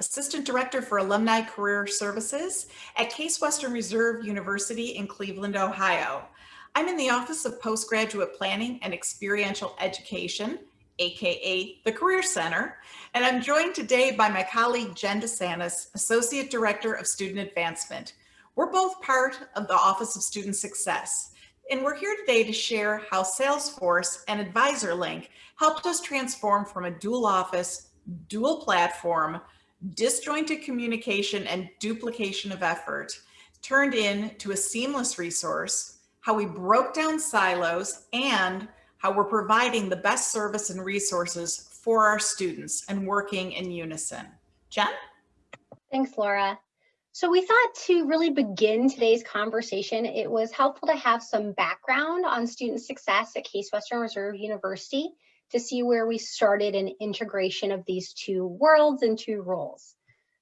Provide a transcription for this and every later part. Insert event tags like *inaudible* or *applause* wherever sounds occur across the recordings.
Assistant Director for Alumni Career Services at Case Western Reserve University in Cleveland, Ohio. I'm in the Office of Postgraduate Planning and Experiential Education, aka the Career Center, and I'm joined today by my colleague Jen DeSantis, Associate Director of Student Advancement. We're both part of the Office of Student Success, and we're here today to share how Salesforce and AdvisorLink helped us transform from a dual office dual platform, disjointed communication and duplication of effort turned into a seamless resource, how we broke down silos, and how we're providing the best service and resources for our students and working in unison. Jen? Thanks, Laura. So we thought to really begin today's conversation, it was helpful to have some background on student success at Case Western Reserve University to see where we started an integration of these two worlds and two roles.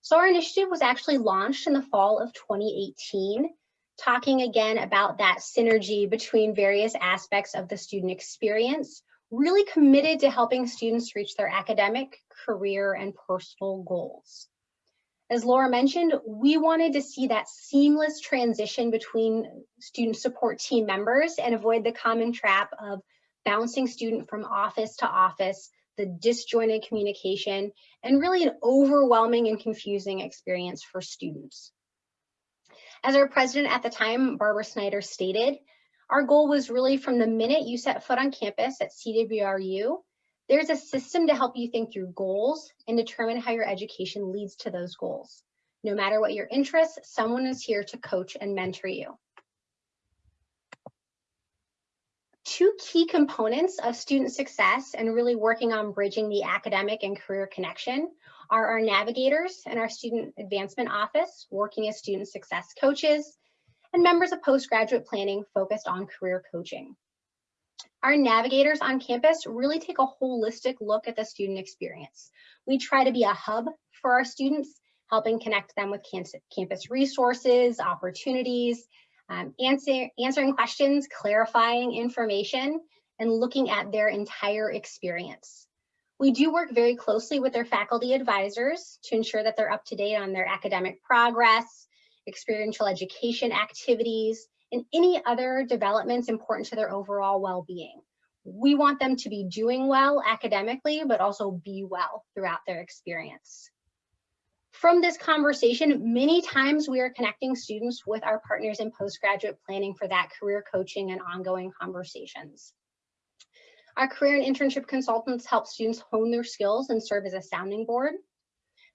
So our initiative was actually launched in the fall of 2018, talking again about that synergy between various aspects of the student experience, really committed to helping students reach their academic, career, and personal goals. As Laura mentioned, we wanted to see that seamless transition between student support team members and avoid the common trap of bouncing student from office to office, the disjointed communication, and really an overwhelming and confusing experience for students. As our president at the time, Barbara Snyder stated, our goal was really from the minute you set foot on campus at CWRU, there's a system to help you think through goals and determine how your education leads to those goals. No matter what your interests, someone is here to coach and mentor you. Two key components of student success and really working on bridging the academic and career connection are our navigators and our student advancement office working as student success coaches and members of postgraduate planning focused on career coaching. Our navigators on campus really take a holistic look at the student experience. We try to be a hub for our students, helping connect them with campus resources, opportunities, um, answer, answering questions, clarifying information, and looking at their entire experience. We do work very closely with their faculty advisors to ensure that they're up to date on their academic progress, experiential education activities, and any other developments important to their overall well-being. We want them to be doing well academically, but also be well throughout their experience. From this conversation, many times we are connecting students with our partners in postgraduate planning for that career coaching and ongoing conversations. Our career and internship consultants help students hone their skills and serve as a sounding board.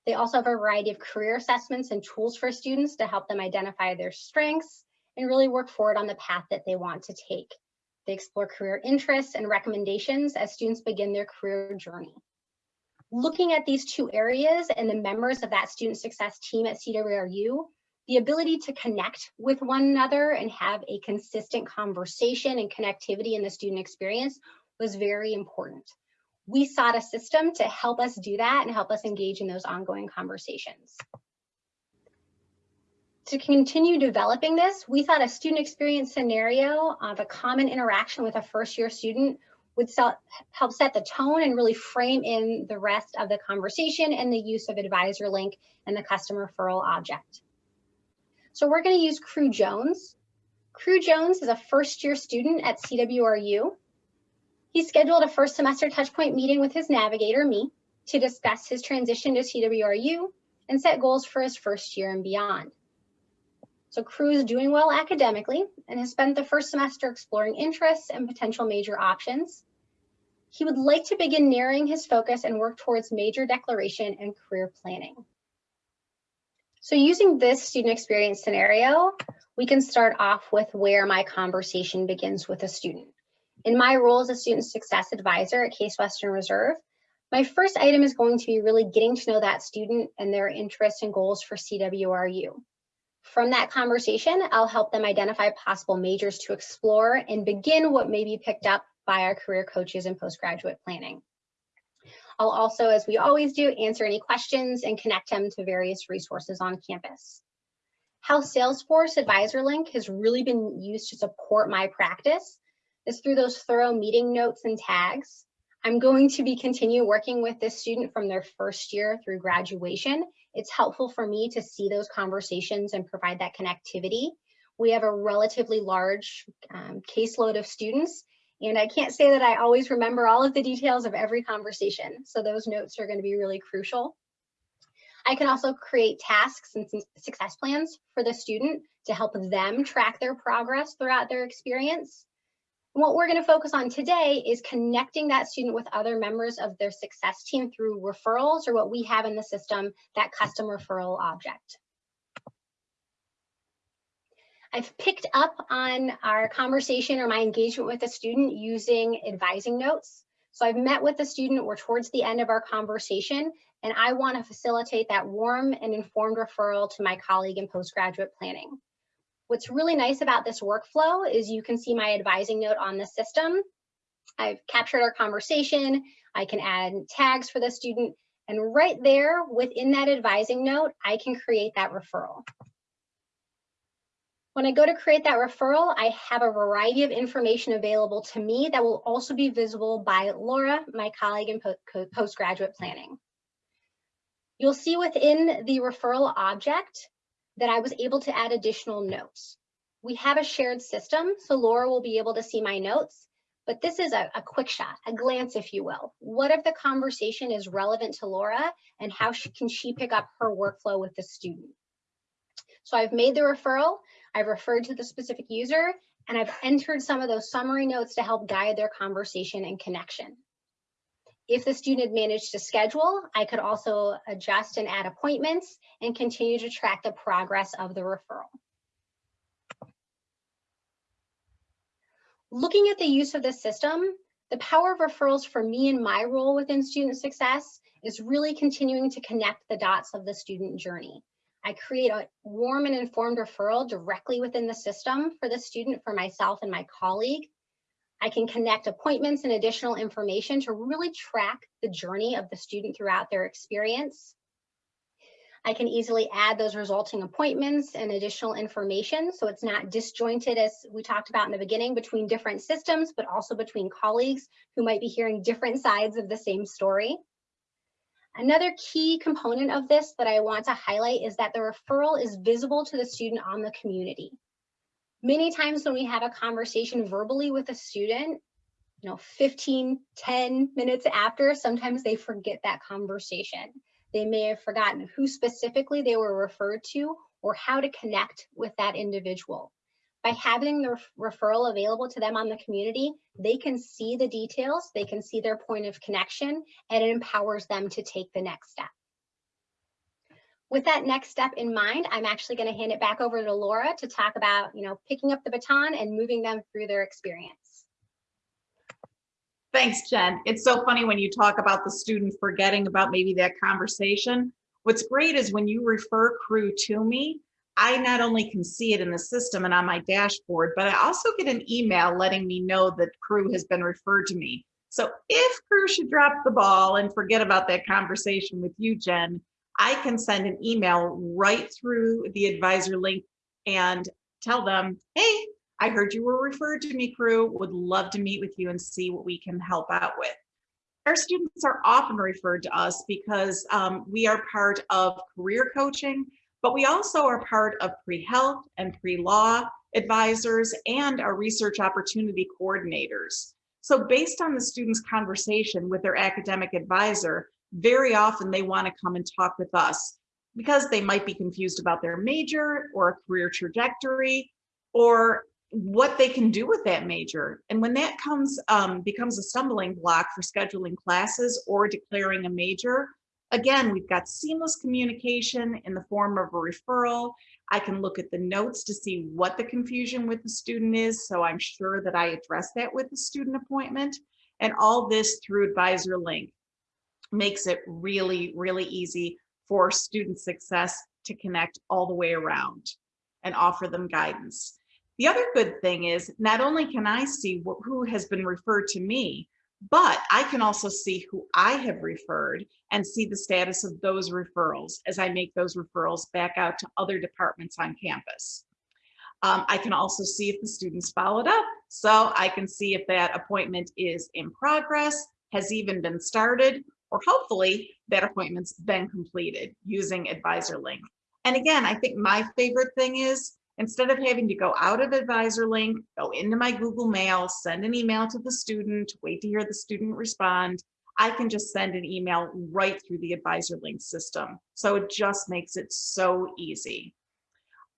They also have a variety of career assessments and tools for students to help them identify their strengths and really work forward on the path that they want to take. They explore career interests and recommendations as students begin their career journey looking at these two areas and the members of that student success team at CWRU, the ability to connect with one another and have a consistent conversation and connectivity in the student experience was very important. We sought a system to help us do that and help us engage in those ongoing conversations. To continue developing this, we thought a student experience scenario of a common interaction with a first year student would help set the tone and really frame in the rest of the conversation and the use of advisor link and the custom referral object. So we're going to use Crew Jones. Crew Jones is a first year student at CWRU. He scheduled a first semester touchpoint meeting with his navigator, me, to discuss his transition to CWRU and set goals for his first year and beyond. So Crew is doing well academically and has spent the first semester exploring interests and potential major options. He would like to begin narrowing his focus and work towards major declaration and career planning. So using this student experience scenario, we can start off with where my conversation begins with a student. In my role as a student success advisor at Case Western Reserve, my first item is going to be really getting to know that student and their interests and goals for CWRU. From that conversation, I'll help them identify possible majors to explore and begin what may be picked up by our career coaches in postgraduate planning. I'll also, as we always do, answer any questions and connect them to various resources on campus. How Salesforce Advisor Link has really been used to support my practice is through those thorough meeting notes and tags. I'm going to be continue working with this student from their first year through graduation It's helpful for me to see those conversations and provide that connectivity. We have a relatively large um, caseload of students, and I can't say that I always remember all of the details of every conversation. So those notes are going to be really crucial. I can also create tasks and success plans for the student to help them track their progress throughout their experience. What we're going to focus on today is connecting that student with other members of their success team through referrals or what we have in the system, that custom referral object. I've picked up on our conversation or my engagement with a student using advising notes. So I've met with the student, we're towards the end of our conversation, and I want to facilitate that warm and informed referral to my colleague in postgraduate planning. What's really nice about this workflow is you can see my advising note on the system. I've captured our conversation. I can add tags for the student. And right there within that advising note, I can create that referral. When I go to create that referral, I have a variety of information available to me that will also be visible by Laura, my colleague in postgraduate planning. You'll see within the referral object that I was able to add additional notes. We have a shared system, so Laura will be able to see my notes, but this is a, a, quick shot, a glance, if you will. What if the conversation is relevant to Laura and how she, can she pick up her workflow with the student? So I've made the referral, I've referred to the specific user, and I've entered some of those summary notes to help guide their conversation and connection. If the student managed to schedule, I could also adjust and add appointments and continue to track the progress of the referral. Looking at the use of the system, the power of referrals for me and my role within student success is really continuing to connect the dots of the student journey. I create a warm and informed referral directly within the system for the student, for myself and my colleague, I can connect appointments and additional information to really track the journey of the student throughout their experience. I can easily add those resulting appointments and additional information so it's not disjointed as we talked about in the beginning between different systems, but also between colleagues who might be hearing different sides of the same story. Another key component of this that I want to highlight is that the referral is visible to the student on the community. Many times when we have a conversation verbally with a student, you know, 15, 10 minutes after, sometimes they forget that conversation. They may have forgotten who specifically they were referred to or how to connect with that individual. By having the referral available to them on the community, they can see the details, they can see their point of connection, and it empowers them to take the next step. With that next step in mind, I'm actually going to hand it back over to Laura to talk about, you know, picking up the baton and moving them through their experience. Thanks, Jen. It's so funny when you talk about the student forgetting about maybe that conversation. What's great is when you refer crew to me, I not only can see it in the system and on my dashboard, but I also get an email letting me know that crew has been referred to me. So if crew should drop the ball and forget about that conversation with you, Jen, I can send an email right through the advisor link and tell them, hey, I heard you were referred to me crew, would love to meet with you and see what we can help out with. Our students are often referred to us because um, we are part of career coaching, but we also are part of pre-health and pre-law advisors and our research opportunity coordinators. So based on the student's conversation with their academic advisor, very often they want to come and talk with us because they might be confused about their major or a career trajectory or what they can do with that major. And when that comes um, becomes a stumbling block for scheduling classes or declaring a major, again, we've got seamless communication in the form of a referral. I can look at the notes to see what the confusion with the student is. So I'm sure that I address that with the student appointment and all this through Advisor Link makes it really, really easy for student success to connect all the way around and offer them guidance. The other good thing is not only can I see who has been referred to me, but I can also see who I have referred and see the status of those referrals as I make those referrals back out to other departments on campus. Um, I can also see if the students followed up. So I can see if that appointment is in progress, has even been started, or hopefully that appointment's been completed using Advisor Link. And again, I think my favorite thing is instead of having to go out of Advisor Link, go into my Google Mail, send an email to the student, wait to hear the student respond, I can just send an email right through the Advisor Link system. So it just makes it so easy.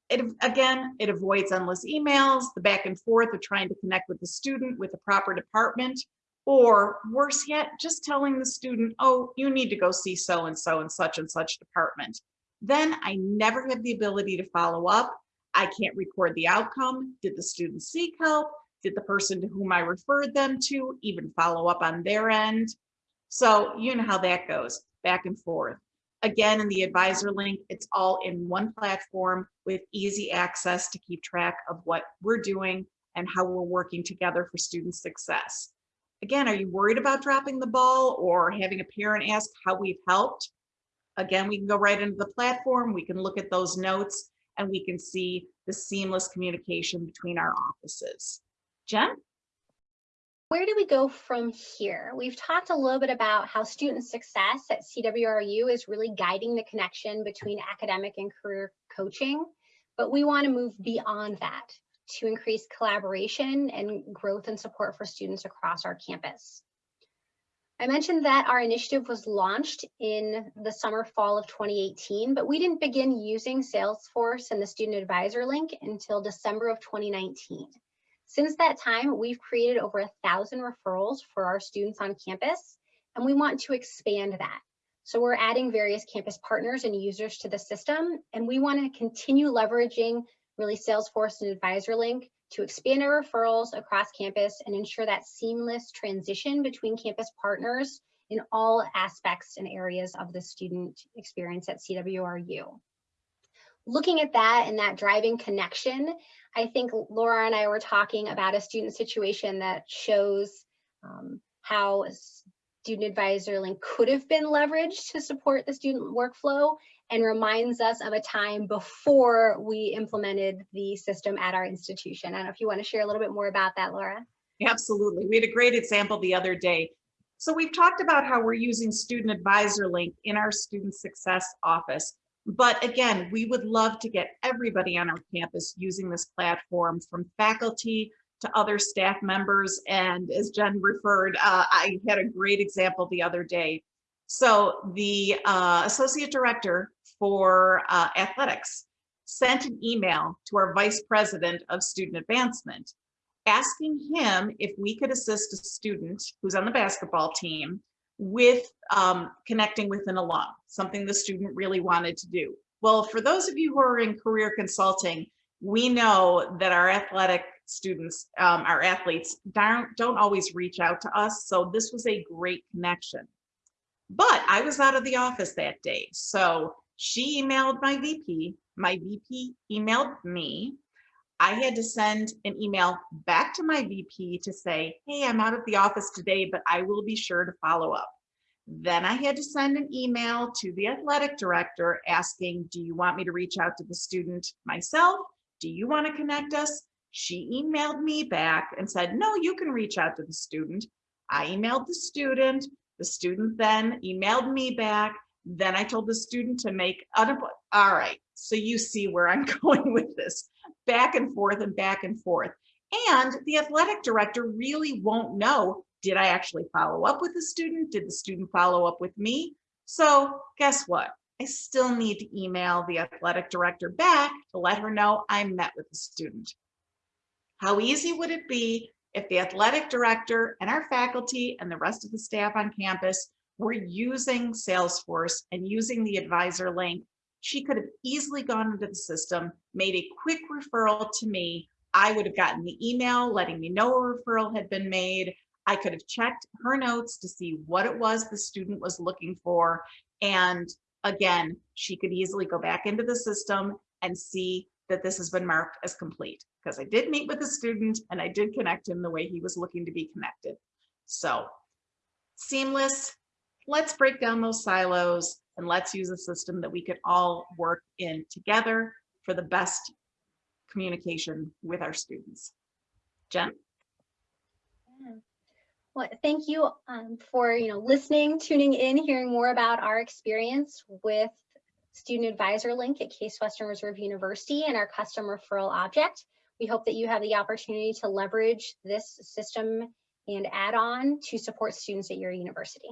It, again, it avoids endless emails, the back and forth of trying to connect with the student with the proper department, or worse yet, just telling the student, oh, you need to go see so-and-so in such and such department. Then I never have the ability to follow up. I can't record the outcome. Did the student seek help? Did the person to whom I referred them to even follow up on their end? So you know how that goes, back and forth. Again, in the advisor link, it's all in one platform with easy access to keep track of what we're doing and how we're working together for student success. Again, are you worried about dropping the ball or having a parent ask how we've helped? Again, we can go right into the platform, we can look at those notes, and we can see the seamless communication between our offices. Jen? Where do we go from here? We've talked a little bit about how student success at CWRU is really guiding the connection between academic and career coaching, but we want to move beyond that to increase collaboration and growth and support for students across our campus. I mentioned that our initiative was launched in the summer fall of 2018, but we didn't begin using Salesforce and the Student Advisor link until December of 2019. Since that time, we've created over a thousand referrals for our students on campus, and we want to expand that. So we're adding various campus partners and users to the system, and we want to continue leveraging really Salesforce and Advisor Link to expand our referrals across campus and ensure that seamless transition between campus partners in all aspects and areas of the student experience at CWRU. Looking at that and that driving connection, I think Laura and I were talking about a student situation that shows um, how student advisor link could have been leveraged to support the student workflow and reminds us of a time before we implemented the system at our institution. I don't know if you want to share a little bit more about that, Laura. Absolutely. We had a great example the other day. So we've talked about how we're using Student Advisor Link in our Student Success Office. But again, we would love to get everybody on our campus using this platform from faculty to other staff members. And as Jen referred, uh, I had a great example the other day. So the uh, associate director for uh, athletics sent an email to our vice president of student advancement asking him if we could assist a student who's on the basketball team with um, connecting with an alum, something the student really wanted to do. Well, for those of you who are in career consulting, we know that our athletic students, um, our athletes don't, don't always reach out to us. So this was a great connection. But I was out of the office that day. So she emailed my VP, my VP emailed me. I had to send an email back to my VP to say, hey, I'm out of the office today, but I will be sure to follow up. Then I had to send an email to the athletic director asking, do you want me to reach out to the student myself? Do you want to connect us? She emailed me back and said, no, you can reach out to the student. I emailed the student. The student then emailed me back. Then I told the student to make, all right, so you see where I'm *laughs* going with this back and forth and back and forth. And the athletic director really won't know, did I actually follow up with the student? Did the student follow up with me? So guess what? I still need to email the athletic director back to let her know I met with the student. How easy would it be if the athletic director and our faculty and the rest of the staff on campus were using Salesforce and using the advisor link she could have easily gone into the system, made a quick referral to me. I would have gotten the email letting me know a referral had been made. I could have checked her notes to see what it was the student was looking for. And again, she could easily go back into the system and see that this has been marked as complete because I did meet with the student and I did connect him the way he was looking to be connected. So seamless, let's break down those silos and let's use a system that we can all work in together for the best communication with our students. Jen? Well, thank you um, for you know listening, tuning in, hearing more about our experience with Student Advisor Link at Case Western Reserve University and our custom referral object. We hope that you have the opportunity to leverage this system and add on to support students at your university.